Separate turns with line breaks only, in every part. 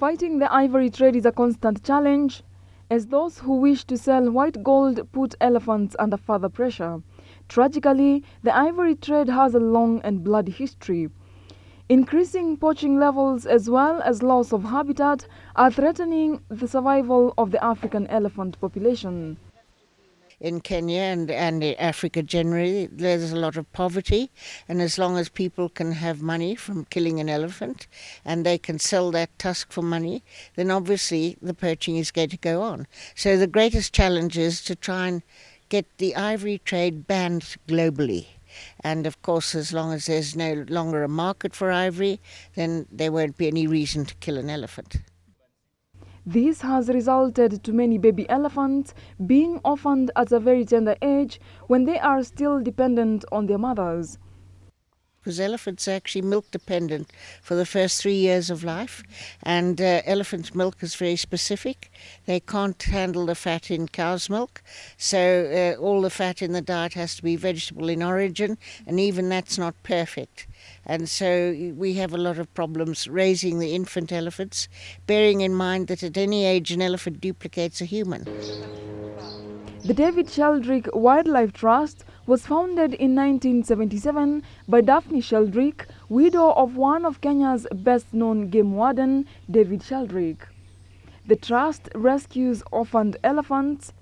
Fighting the ivory trade is a constant challenge as those who wish to sell white gold put elephants under further pressure. Tragically, the ivory trade has a long and bloody history. Increasing poaching levels as well as loss of habitat are threatening the survival of the African elephant population.
In Kenya and, and Africa generally, there's a lot of poverty, and as long as people can have money from killing an elephant and they can sell that tusk for money, then obviously the poaching is going to go on. So the greatest challenge is to try and get the ivory trade banned globally. And of course, as long as there's no longer a market for ivory, then there won't be any reason to kill an elephant.
This has resulted to many baby elephants being orphaned at a very tender age when they are still dependent on their mothers
because elephants are actually milk dependent for the first three years of life, and uh, elephant milk is very specific. They can't handle the fat in cow's milk, so uh, all the fat in the diet has to be vegetable in origin, and even that's not perfect. And so we have a lot of problems raising the infant elephants, bearing in mind that at any age an elephant duplicates a human.
The David Sheldrick Wildlife Trust was founded in 1977 by Daphne Sheldrick, widow of one of Kenya's best-known game warden, David Sheldrick. The trust rescues orphaned elephants,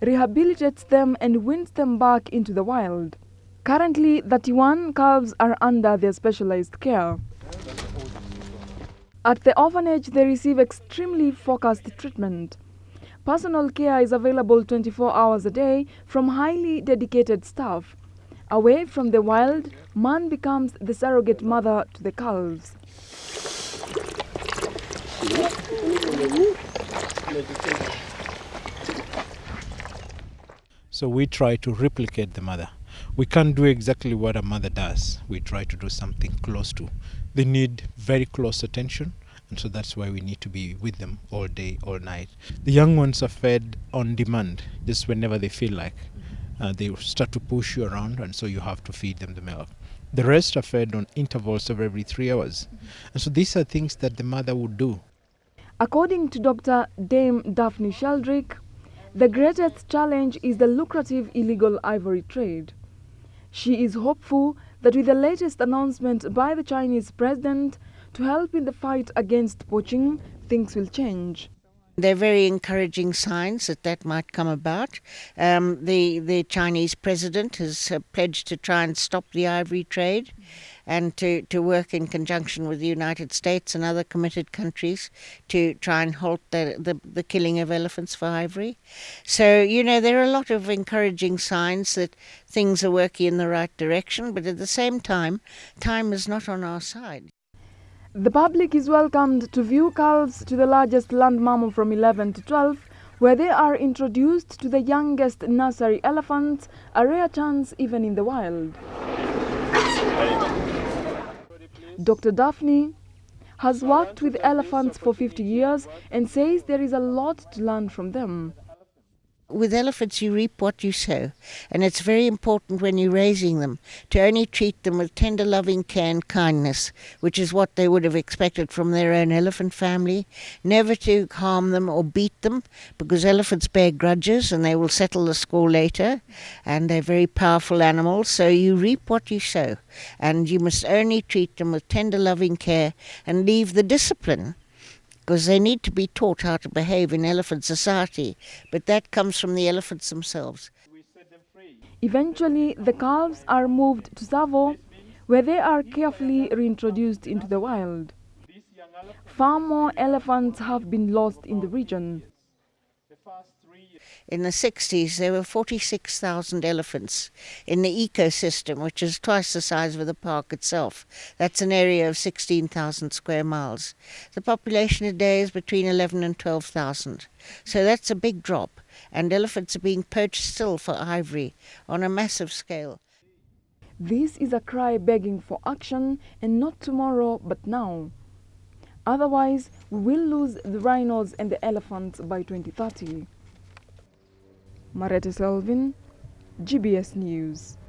rehabilitates them and wins them back into the wild. Currently, 31 calves are under their specialized care. At the orphanage, they receive extremely focused treatment. Personal care is available 24 hours a day from highly dedicated staff. Away from the wild, man becomes the surrogate mother to the calves.
So we try to replicate the mother. We can't do exactly what a mother does. We try to do something close to. They need very close attention and so that's why we need to be with them all day all night. The young ones are fed on demand. Just whenever they feel like uh, they start to push you around and so you have to feed them the milk. The rest are fed on intervals of every three hours. And so these are things that the mother would do.
According to dr dame daphne sheldrick the greatest challenge is the lucrative illegal ivory trade. She is hopeful that with the latest announcement by the Chinese president to help in the fight against poaching, things will change.
They're very encouraging signs that that might come about. Um, the the Chinese president has uh, pledged to try and stop the ivory trade, and to, to work in conjunction with the United States and other committed countries to try and halt the, the, the killing of elephants for ivory. So you know there are a lot of encouraging signs that things are working in the right direction, but at the same time, time is not on our side.
The public is welcomed to view calves to the largest land mammal from 11 to 12, where they are introduced to the youngest nursery elephants, a rare chance even in the wild. Dr. Daphne has worked with elephants for 50 years and says there is a lot to learn from them
with elephants you reap what you sow. And it's very important when you're raising them to only treat them with tender loving care and kindness which is what they would have expected from their own elephant family. Never to harm them or beat them because elephants bear grudges and they will settle the score later. And they're very powerful animals so you reap what you sow. And you must only treat them with tender loving care and leave the discipline because they need to be taught how to behave in elephant society, but that comes from the elephants themselves.
Eventually, the calves are moved to Tsavo, where they are carefully reintroduced into the wild. Far more elephants have been lost in the region.
In the 60s, there were 46,000 elephants in the ecosystem, which is twice the size of the park itself. That's an area of 16,000 square miles. The population today is between 11 and 12,000. So that's a big drop. And elephants are being poached still for ivory on a massive scale.
This is a cry begging for action, and not tomorrow, but now. Otherwise, we will lose the rhinos and the elephants by 2030. Maretta Selvin, GBS News.